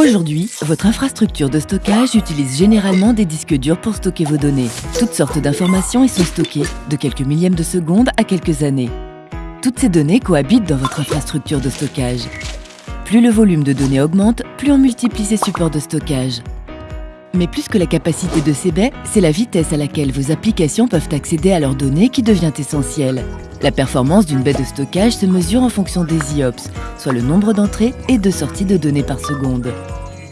Aujourd'hui, votre infrastructure de stockage utilise généralement des disques durs pour stocker vos données. Toutes sortes d'informations y sont stockées, de quelques millièmes de seconde à quelques années. Toutes ces données cohabitent dans votre infrastructure de stockage. Plus le volume de données augmente, plus on multiplie ces supports de stockage. Mais plus que la capacité de ces baies, c'est la vitesse à laquelle vos applications peuvent accéder à leurs données qui devient essentielle. La performance d'une baie de stockage se mesure en fonction des IOPS, soit le nombre d'entrées et de sorties de données par seconde.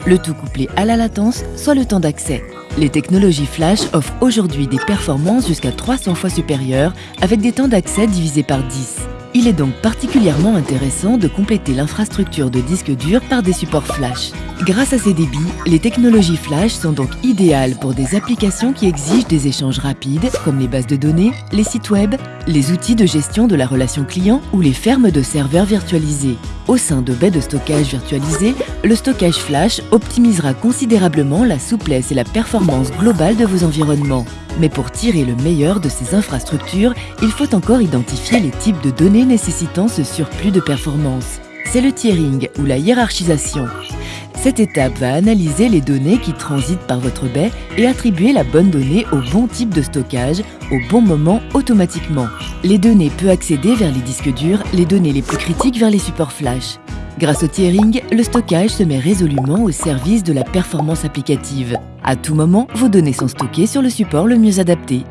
Le tout couplé à la latence, soit le temps d'accès. Les technologies flash offrent aujourd'hui des performances jusqu'à 300 fois supérieures avec des temps d'accès divisés par 10. Il est donc particulièrement intéressant de compléter l'infrastructure de disques durs par des supports flash. Grâce à ces débits, les technologies flash sont donc idéales pour des applications qui exigent des échanges rapides, comme les bases de données, les sites web, les outils de gestion de la relation client ou les fermes de serveurs virtualisés. Au sein de baies de stockage virtualisées, le stockage flash optimisera considérablement la souplesse et la performance globale de vos environnements. Mais pour tirer le meilleur de ces infrastructures, il faut encore identifier les types de données nécessitant ce surplus de performance. C'est le tiering ou la hiérarchisation. Cette étape va analyser les données qui transitent par votre baie et attribuer la bonne donnée au bon type de stockage au bon moment automatiquement. Les données peuvent accéder vers les disques durs, les données les plus critiques vers les supports flash. Grâce au tiering, le stockage se met résolument au service de la performance applicative. À tout moment, vos données sont stockées sur le support le mieux adapté.